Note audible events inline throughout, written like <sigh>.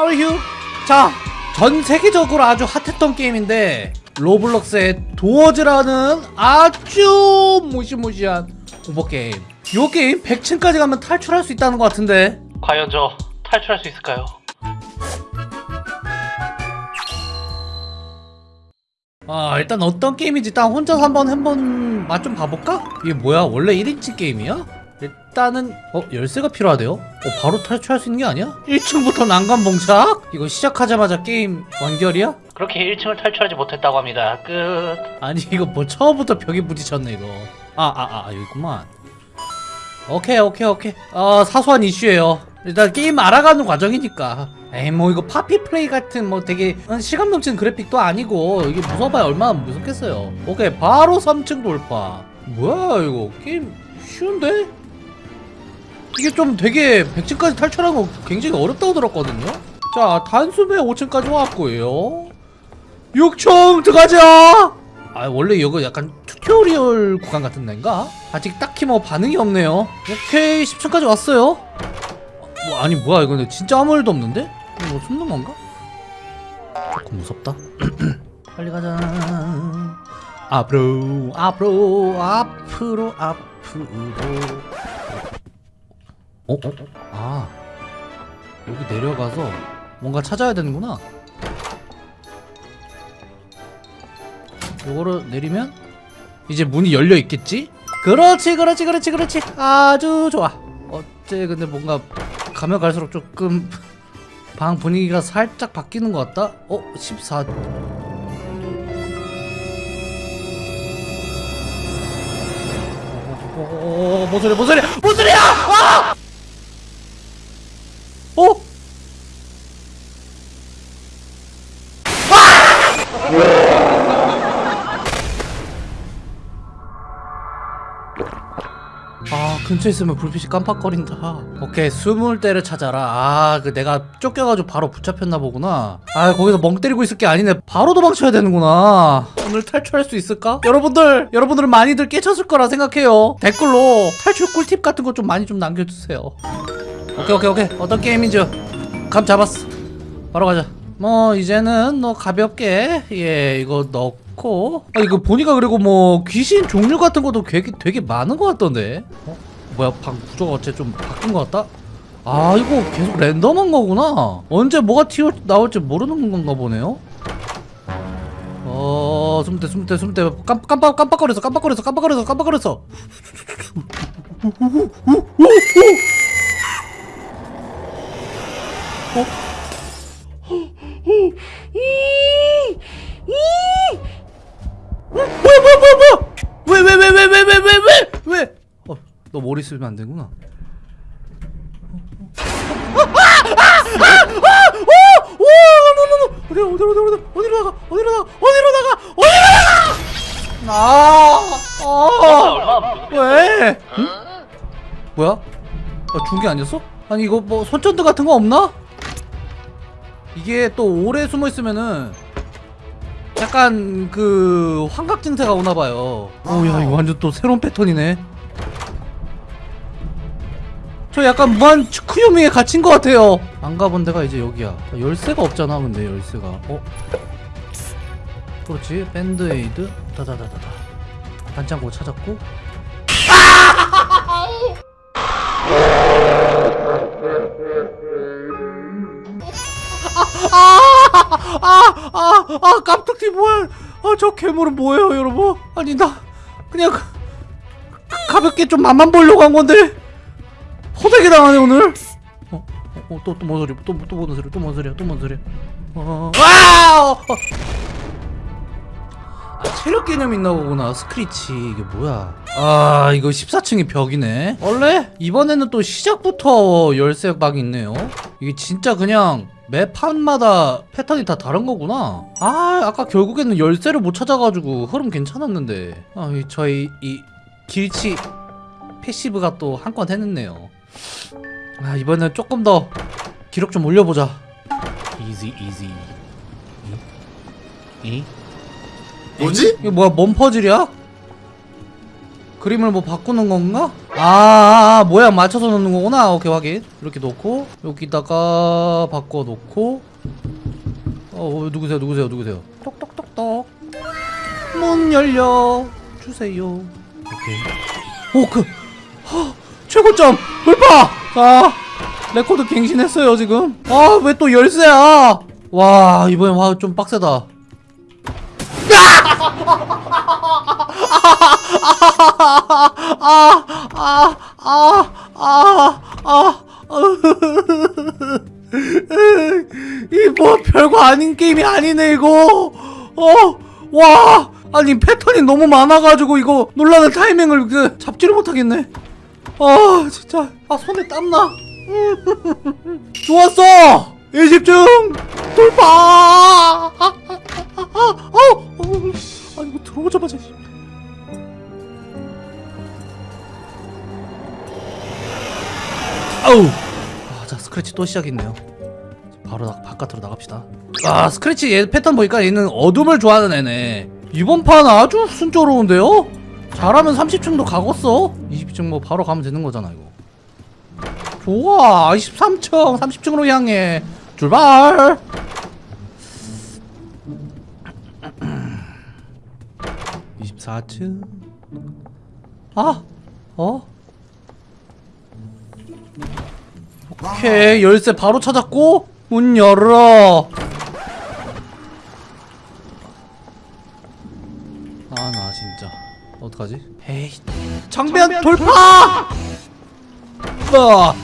How are you? 자, 전 세계적으로 아주 핫했던 게임인데 Roblox의 Doors라는 아주 무시무시한 호러 게임. 요 게임 100층까지 가면 탈출할 수 있다는 것 같은데. 과연 저 탈출할 수 있을까요? 아 일단 어떤 게임인지 일단 혼자서 한번 한번 맛 좀 봐볼까? 이게 뭐야 원래 1인칭 게임이야? 일단은 어 열쇠가 필요하대요? 어 바로 탈출할 수 있는 게 아니야? 1층부터 난관 봉착? 이거 시작하자마자 게임 완결이야? 그렇게 1층을 탈출하지 못했다고 합니다. 끝. 아니 이거 뭐 처음부터 벽에 부딪혔네 이거 아아아 여기 있구만 오케이 오케이 오케이 어 사소한 이슈예요 일단 게임 알아가는 과정이니까 에이 뭐 이거 Poppy Play 같은 뭐 되게 어, 실감 넘치는 그래픽도 아니고 이게 무서워봐야 얼마나 무섭겠어요 오케이 바로 3층 돌파 뭐야 이거 게임 쉬운데? 이게 좀 되게 100층까지 탈출하는 거 굉장히 어렵다고 들었거든요. 자 단숨에 5층까지 왔고요. 6층 들어가자! 아 원래 이거 약간 tutorial 구간 같은 데인가? 아직 딱히 뭐 반응이 없네요. 오케이 10층까지 왔어요. 뭐 아니 뭐야 이거 진짜 아무 일도 없는데? 뭐 숨는 건가? 조금 무섭다. <clears throat> 빨리 가자. 앞으로 앞으로 앞으로 앞으로 어? 어? 아 여기 내려가서 뭔가 찾아야 되는구나 요거를 내리면 이제 문이 열려 있겠지? 그렇지 그렇지 그렇지 그렇지 아주 좋아 어째 근데 뭔가 가면 갈수록 조금 방 분위기가 살짝 바뀌는 것 같다? 어? 14 어, 뭔 소리야 뭔 소리야 뭔 소리야 아! 근처에 있으면 불빛이 깜빡거린다. 오케이 숨을 때를 찾아라. 아그 내가 쫓겨가지고 바로 붙잡혔나 보구나. 아 거기서 멍 때리고 있을 게 아니네. 바로 도망쳐야 되는구나. 오늘 탈출할 수 있을까? 여러분들 여러분들은 많이들 깨쳤을 거라 생각해요. 댓글로 탈출 꿀팁 같은 거 좀 많이 좀 남겨주세요. 오케이 오케이 오케이. 어떤 게임인지 감 잡았어. 바로 가자. 뭐 이제는 뭐 가볍게 예 이거 넣고. 아 이거 보니까 그리고 뭐 귀신 종류 같은 것도 되게 되게 많은 것 같던데. 어? 뭐야 방 구조가 어째 좀 바뀐 것 같다? 아 이거 계속 랜덤한 거구나. 언제 뭐가 튀어 나올지 모르는 건가 보네요. 어 숨대 숨대 숨대. 깜, 깜빡 깜빡거렸어 깜빡거렸어 깜빡거렸어 깜빡거렸어 쓰면 안 되구나. 어디로 어디로 어디로 어디로 나가 어디로 나가 어디로 나가 어디로 나가 아, 아, 무섭게 왜? 응? 뭐야? 아, 준게 아니었어? 아니 이거 뭐 손전등 같은 거 없나? 이게 또 오래 숨어 있으면은 약간 그 환각 증세가 오나 봐요. 오야 이거 완전 또 새로운 패턴이네. 저 약간 무한 츠쿠요미에 갇힌 것 같아요. 안 가본 데가 이제 여기야. 아, 열쇠가 없잖아, 근데 열쇠가. 어? 그렇지. 밴드에이드. 다다다다다. 반창고 찾았고. 아, 아, 아, 깜짝이 뭐야? 아, 저 괴물은 뭐예요, 여러분? 아니 나 그냥 가- 가볍게 좀 맛만 보려고 한 건데 호되게 당하네 오늘. 어, 어, 또 또 뭔 소리? 소리? 또뭔 소리야? 또 뭔 소리야? 어, 와! 어, 어. 아, 체력 개념 있나 보구나. 스크리치 이게 뭐야? 아, 이거 14층이 벽이네. 원래 이번에는 또 시작부터 열쇠방이 있네요. 이게 진짜 그냥 매 판마다 패턴이 다 다른 거구나. 아, 아까 결국에는 열쇠를 못 찾아가지고 흐름 괜찮았는데. 아, 이 저희 이 길치 passive가 또 한 건 해냈네요. 아, 이번엔 조금 더 기록 좀 올려보자. easy easy. 이? 이? 뭐지? 이게 뭐야 뭔 퍼즐이야? 그림을 뭐 바꾸는 건가? 아, 아 모양 맞춰서 놓는 거구나 오케이 확인 이렇게 놓고 여기다가 바꿔 놓고 어 어, 누구세요 누구세요 누구세요 똑똑똑똑 문 열어 주세요 오케이 오그 최고점 돌파! 자 레코드 갱신했어요 지금. 아 왜 또 열쇠야? 와 이번엔 와 좀 빡세다. <laughs> 이뭐 별거 아닌 게임이 아니네 이거. 어와. 아니 패턴이 너무 많아가지고 이거 놀라는 타이밍을 그 잡지를 못하겠네 아 진짜. 아 손에 땀나? <laughs> 좋았어! 20중 돌파! 아, 아, 아, 아, 아 이거 들어오자마자. 씨. 아우! 아, 자 스크래치 또 시작했네요. 바로 나, 바깥으로 나갑시다. 아 스크래치 얘 패턴 보니까 얘는 어둠을 좋아하는 애네. 이번 판 아주 순조로운데요? 잘하면 30층도 가겠어 20층 뭐 바로 가면 되는 거잖아 이거. 좋아 23층 30층으로 향해. 출발! <clears throat> (24층) 아 어? 오케이 열쇠 바로 찾았고 문 열어. 아 나 진짜 어떡하지 에이 장면 돌파 아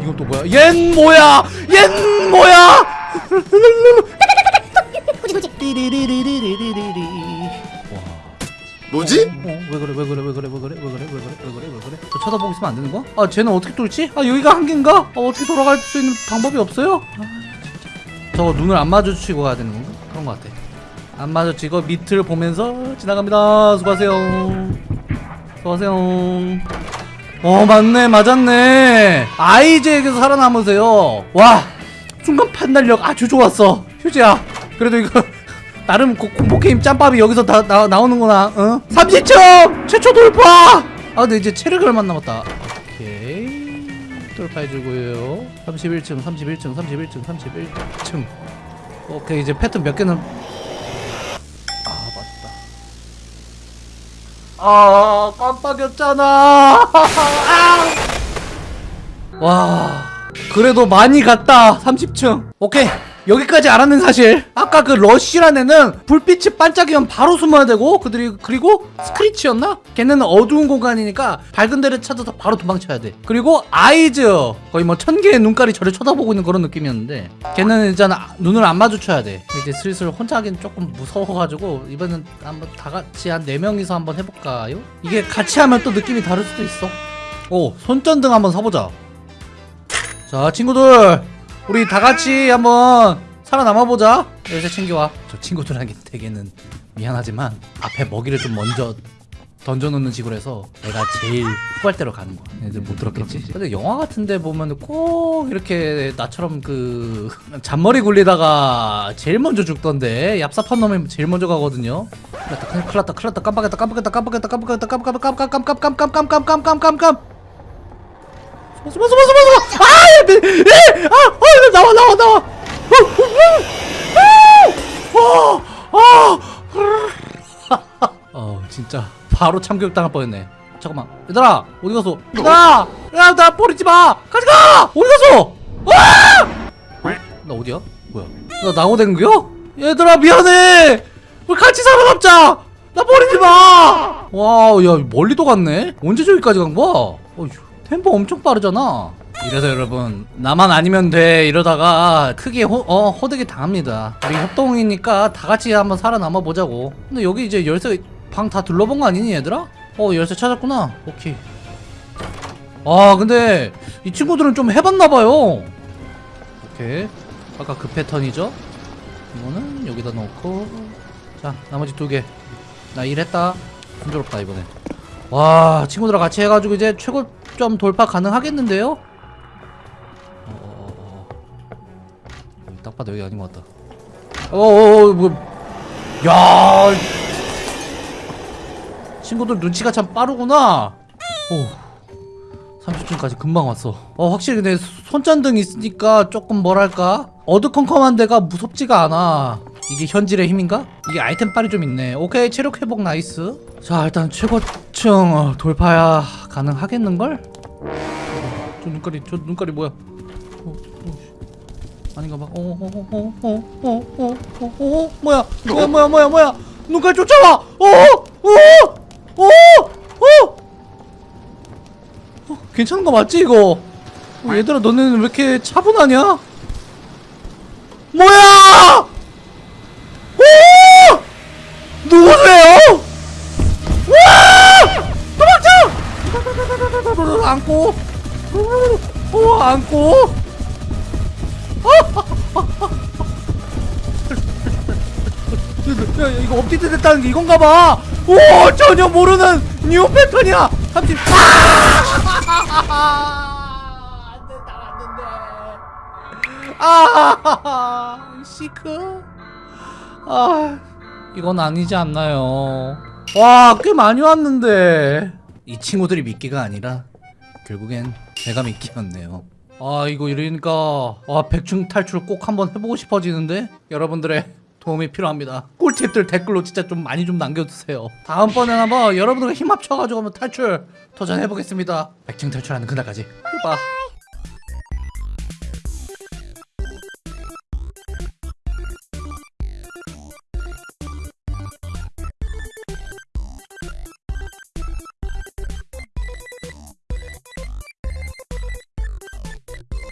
이건 또 뭐야 얜 뭐야 얜 뭐야 뭐지? 어, 왜 그래 왜 그래 왜 그래 왜 그래 왜 그래 왜 그래 왜 그래 왜 그래 저 쳐다보고 있으면 안 되는 거야? 아 쟤는 어떻게 뚫지? 아 여기가 한계인가? 아, 어떻게 돌아갈 수 있는 방법이 없어요? 아 진짜 저거 눈을 안 마주치고 가야 되는 건가? 그런 거 같아 안 마주치고 밑을 보면서 지나갑니다. 수고하세요. 수고하세요. 어 맞네 맞았네. 아이즈에게서 살아남으세요. 와 순간 판단력 아주 좋았어. 휴지야 그래도 이거 <laughs> 나름 고- 공포게임 짬밥이 여기서 다 나, 나오는구나 응? 30점 최초 돌파! 아 근데 이제 체력이 얼마 남았다. 오케이. 돌파해주고요. 31층 31층 31층 31층. 오케이 이제 패턴 몇 개는 아 맞다 아 깜빡였잖아. <laughs> 아! 와 그래도 많이 갔다 30층. 오케이 여기까지 알았는 사실. 아까 그 러쉬란 애는 불빛이 반짝이면 바로 숨어야 되고 그들이 그리고 스크리치였나? 걔는 어두운 공간이니까 밝은 데를 찾아서 바로 도망쳐야 돼. 그리고 아이즈. 거의 뭐 천 개의 눈깔이 저를 쳐다보고 있는 그런 느낌이었는데 걔는 이제 눈을 안 마주쳐야 돼. 이제 슬슬 혼자 하긴 조금 무서워가지고 이번엔 한번 다 같이 한 네명이서 한번 해볼까요? 이게 같이 하면 또 느낌이 다를 수도 있어. 오 손전등 한번 서보자. 자 친구들 우리 다 같이 한번 살아남아 보자 열쇠 챙겨와 저 친구들에게 되게는 미안하지만 앞에 먹이를 좀 먼저 던져놓는 식으로 해서 내가 제일 후발대로 가는 거야 얘들 못 들었겠지 근데 영화 같은데 보면 꼭 이렇게 나처럼 그 잔머리 굴리다가 제일 먼저 죽던데 얍삽한 놈이 제일 먼저 가거든요 큰일 났다 큰일 났다 큰일 났다 깜빡했다 깜빡했다 깜빡했다 깜빡했다 깜빡깜깜깜깜깜깜깜깜깜깜깜깜깜 숨 어 숨어 숨어 숨어 아! 에! 에! 아! 어! 나와 나와 나와 어! 어! 어! 어 <laughs> 진짜 바로 참교육 당할 뻔했네 잠깐만 얘들아 어디 갔어 얘들아 야나 버리지 마 가지 가 어디 갔어 와! 나 어디야 뭐야 나 나고댕구야 얘들아 미안해 우리 같이 살아남자 나 버리지 마 wow 야 멀리도 갔네 언제 저기까지 간 거야 어휴 템포 엄청 빠르잖아. 이래서 여러분 나만 아니면 돼. 이러다가 크게 호, 어, 호되게 당합니다. 우리 협동이니까 다 같이 한번 살아남아 보자고. 근데 여기 이제 열쇠 방 다 둘러본 거 아니니 얘들아? 어 열쇠 찾았구나. 오케이. 아 근데 이 친구들은 좀 해봤나봐요. 오케이. 아까 그 패턴이죠? 이거는 여기다 넣고. 자 나머지 두개나 일했다. 순조롭다 이번에 와 친구들랑 같이 해가지고 이제 최고점 돌파 가능하겠는데요? 어, 어, 어, 어. 딱 봐도 여기 아닌 것 같다 어어어 뭐 야, 친구들 눈치가 참 빠르구나. 오, 30층까지 금방 왔어 어 확실히 근데 손전등 있으니까 조금 뭐랄까 어두컴컴한 데가 무섭지가 않아 이게 현질의 힘인가? 이게 아이템 빨이 좀 있네 오케이 체력 회복 nice 자 일단 최고층 어, 돌파야 가능하겠는걸? 저 눈깔이 저 눈깔이 뭐야 어, 어, 씨. 아닌가 봐. 어, 어, 어, 어, 어, 어, 어, 어, 어, 뭐야? 뭐야, 뭐야, 뭐야, 뭐야? 눈깔 쫓아와! 어, 어, 어, 어, 어, 괜찮은 거 맞지 이거? 어, 얘들아, 너네는 왜 이렇게 차분하냐? 뭐야? 오! 누구세요? 와! 도망쳐! 안고, 어, 안고. 야, 야, 이거 업데이트 됐다는 게 이건가 봐. 오, 전혀 모르는 new 패턴이야. 삼촌. 아! 안 된다, 안. 아, Seek. 아, 이건 아니지 않나요? 와, 꽤 많이 왔는데. 이 친구들이 미끼가 아니라 결국엔 제가 미끼였네요. 아 이거 이러니까 아 백중 탈출 꼭 한번 해보고 싶어지는데 여러분들의 도움이 필요합니다. 꿀팁들 댓글로 진짜 좀 많이 좀 남겨주세요. 다음번엔 한번 여러분들과 힘 합쳐가지고 한번 탈출 도전해보겠습니다. 백중 탈출하는 그날까지. 봐.